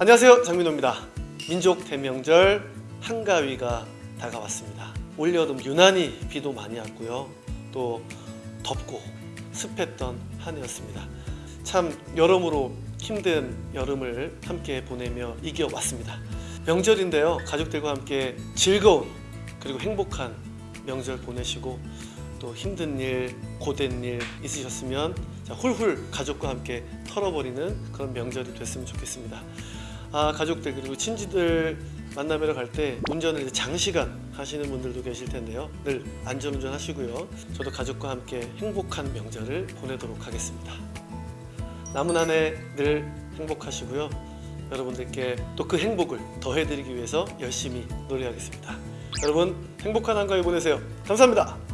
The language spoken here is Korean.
안녕하세요 장민호입니다. 민족 대명절 한가위가 다가왔습니다. 올 여름 유난히 비도 많이 왔고요. 또 덥고 습했던 한 해였습니다. 참 여러모로 힘든 여름을 함께 보내며 이겨왔습니다. 명절인데요 가족들과 함께 즐거운 그리고 행복한 명절 보내시고 또 힘든 일, 고된 일 있으셨으면 자, 훌훌 가족과 함께 털어버리는 그런 명절이 됐으면 좋겠습니다. 아, 가족들 그리고 친지들 만나뵈러 갈 때 운전을 장시간 하시는 분들도 계실 텐데요. 늘 안전운전 하시고요. 저도 가족과 함께 행복한 명절을 보내도록 하겠습니다. 남은 한 해 늘 행복하시고요. 여러분들께 또 그 행복을 더해드리기 위해서 열심히 노력하겠습니다. 여러분 행복한 한가위 보내세요. 감사합니다.